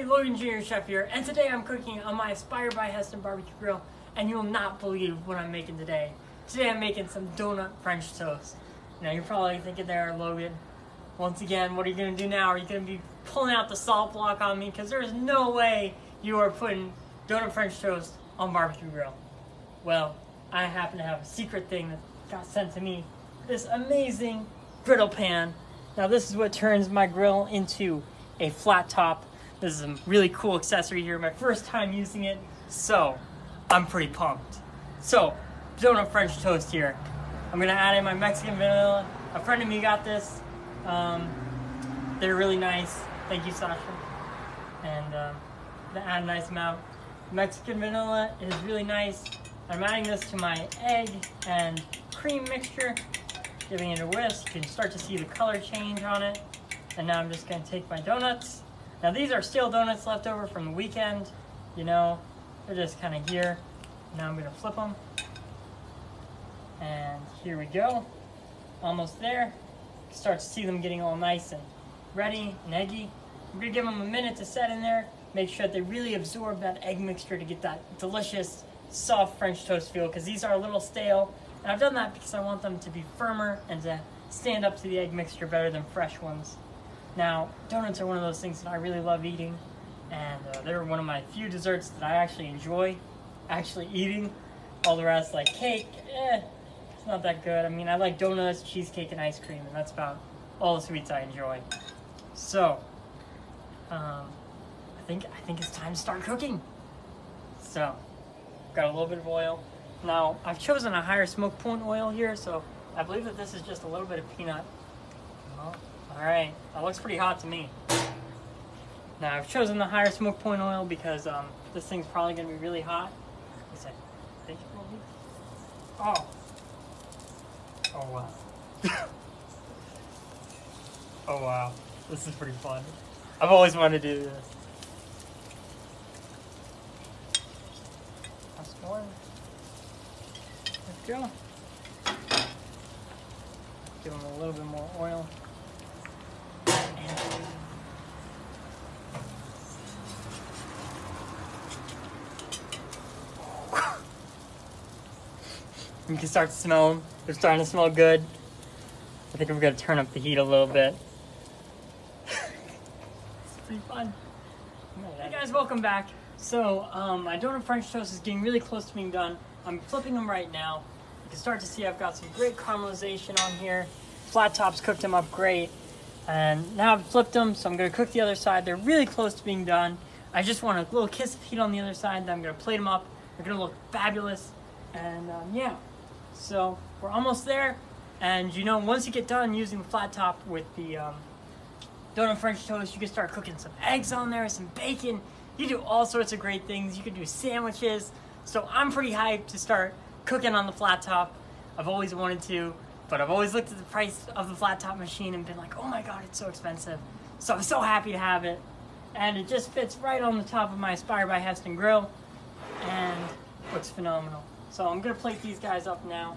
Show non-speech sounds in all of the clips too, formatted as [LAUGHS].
everybody, Logan Jr. Chef here, and today I'm cooking on my Aspire by Heston barbecue grill, and you'll not believe what I'm making today. Today I'm making some donut French toast. Now you're probably thinking there, Logan, once again, what are you gonna do now? Are you gonna be pulling out the salt block on me? Because there's no way you are putting donut French toast on barbecue grill. Well, I happen to have a secret thing that got sent to me. This amazing griddle pan. Now this is what turns my grill into a flat top this is a really cool accessory here. My first time using it, so I'm pretty pumped. So, donut French toast here. I'm gonna add in my Mexican vanilla. A friend of me got this. Um, they're really nice. Thank you, Sasha. And they add a nice amount. Mexican vanilla is really nice. I'm adding this to my egg and cream mixture, giving it a whisk. You can start to see the color change on it. And now I'm just gonna take my donuts now these are stale donuts left over from the weekend. You know, they're just kind of here. Now I'm gonna flip them. And here we go. Almost there. Start to see them getting all nice and ready and eggy. I'm gonna give them a minute to set in there. Make sure that they really absorb that egg mixture to get that delicious, soft French toast feel because these are a little stale. And I've done that because I want them to be firmer and to stand up to the egg mixture better than fresh ones. Now, donuts are one of those things that I really love eating, and uh, they're one of my few desserts that I actually enjoy actually eating. All the rest, like cake, eh, it's not that good. I mean, I like donuts, cheesecake, and ice cream, and that's about all the sweets I enjoy. So, um, I think I think it's time to start cooking. So, got a little bit of oil. Now, I've chosen a higher smoke point oil here, so I believe that this is just a little bit of peanut. Oh. All right, that looks pretty hot to me. Now I've chosen the higher smoke point oil because um, this thing's probably gonna be really hot. Oh. Oh wow. [LAUGHS] oh wow. This is pretty fun. I've always wanted to do this. That's. Let's go. Give them a little bit more oil. You can start to smell them. They're starting to smell good. I think I'm gonna turn up the heat a little bit. it's pretty fun. Hey guys, welcome back. So, um, my donut French toast is getting really close to being done. I'm flipping them right now. You can start to see I've got some great caramelization on here. Flat tops cooked them up great. And now I've flipped them, so I'm gonna cook the other side. They're really close to being done. I just want a little kiss of heat on the other side, then I'm gonna plate them up. They're gonna look fabulous. And um, yeah, so we're almost there. And you know, once you get done using the flat top with the um, donut French toast, you can start cooking some eggs on there, some bacon. You do all sorts of great things. You can do sandwiches. So I'm pretty hyped to start cooking on the flat top. I've always wanted to, but I've always looked at the price of the flat top machine and been like, oh my God, it's so expensive. So I'm so happy to have it. And it just fits right on the top of my Aspire by Heston grill and looks phenomenal. So I'm gonna plate these guys up now.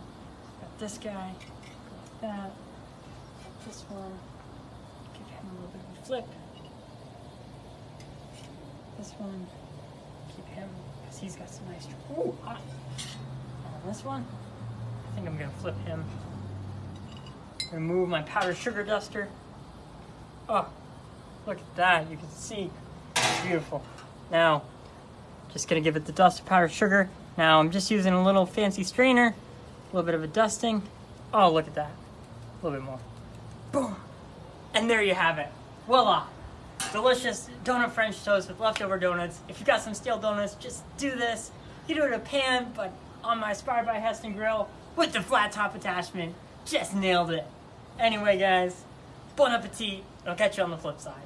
Got this guy, got that, this one, give him a little bit of a flip. This one, keep him, because he's got some nice, ooh, hot. And this one, I think I'm gonna flip him. Remove my powdered sugar duster. Oh, look at that, you can see, beautiful. Now, just gonna give it the dust of powdered sugar now I'm just using a little fancy strainer, a little bit of a dusting. Oh, look at that. A little bit more. Boom. And there you have it. Voila. Delicious donut French toast with leftover donuts. If you got some stale donuts, just do this. You do it in a pan, but on my Aspire by Heston grill with the flat top attachment. Just nailed it. Anyway, guys, bon appetit. I'll catch you on the flip side.